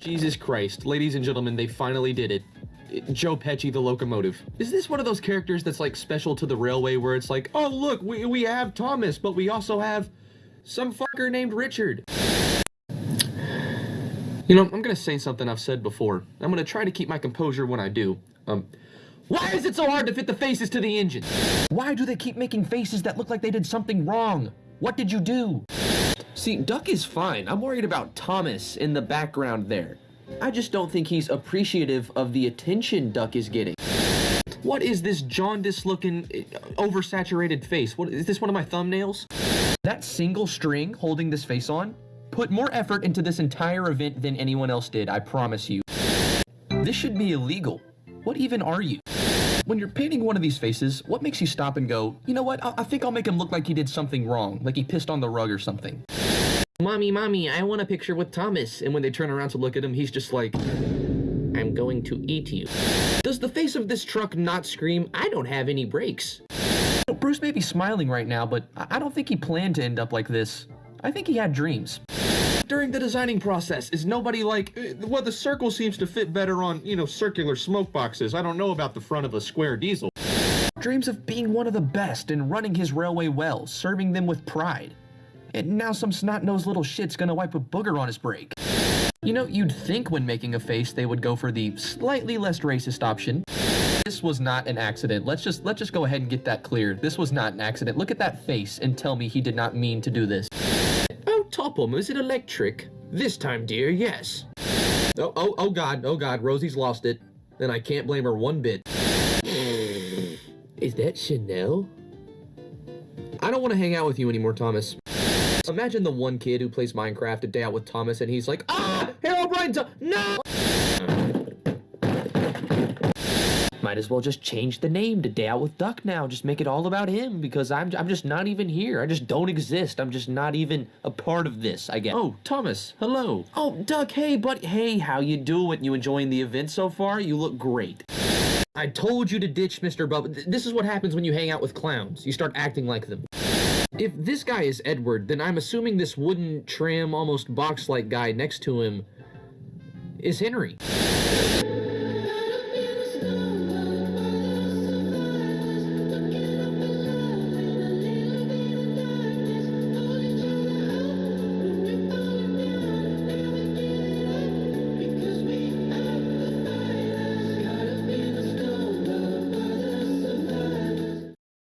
Jesus Christ, ladies and gentlemen, they finally did it. Joe Pesci, the locomotive. Is this one of those characters that's like special to the railway where it's like, oh look, we, we have Thomas, but we also have some fucker named Richard. You know, I'm gonna say something I've said before. I'm gonna try to keep my composure when I do. Um, why is it so hard to fit the faces to the engine? Why do they keep making faces that look like they did something wrong? What did you do? See, Duck is fine. I'm worried about Thomas in the background there. I just don't think he's appreciative of the attention Duck is getting. What is this jaundice looking, uh, oversaturated face? What is this one of my thumbnails? That single string holding this face on put more effort into this entire event than anyone else did, I promise you. This should be illegal. What even are you? When you're painting one of these faces, what makes you stop and go, you know what, I, I think I'll make him look like he did something wrong, like he pissed on the rug or something. Mommy, mommy, I want a picture with Thomas. And when they turn around to look at him, he's just like, I'm going to eat you. Does the face of this truck not scream, I don't have any brakes? Bruce may be smiling right now, but I don't think he planned to end up like this. I think he had dreams. During the designing process, is nobody like, "Uh, well, the circle seems to fit better on, you know, circular smoke boxes. I don't know about the front of a square diesel. Dreams of being one of the best and running his railway well, serving them with pride. And now some snot-nosed little shit's gonna wipe a booger on his brake. You know, you'd think when making a face they would go for the slightly less racist option. This was not an accident. Let's just let's just go ahead and get that clear. This was not an accident. Look at that face and tell me he did not mean to do this. Oh, Topham, is it electric? This time, dear, yes. Oh, oh, oh God, oh God, Rosie's lost it. And I can't blame her one bit. Is that Chanel? I don't want to hang out with you anymore, Thomas. Imagine the one kid who plays Minecraft a day out with Thomas and he's like, Ah! Herobrine, no! Might as well just change the name to Day Out with Duck now. Just make it all about him because I'm, I'm just not even here. I just don't exist. I'm just not even a part of this, I guess. Oh, Thomas, hello. Oh, Duck, hey, buddy. Hey, how you doing? You enjoying the event so far? You look great. I told you to ditch Mr. Bubba. This is what happens when you hang out with clowns. You start acting like them. If this guy is Edward, then I'm assuming this wooden tram, almost box-like guy next to him is Henry.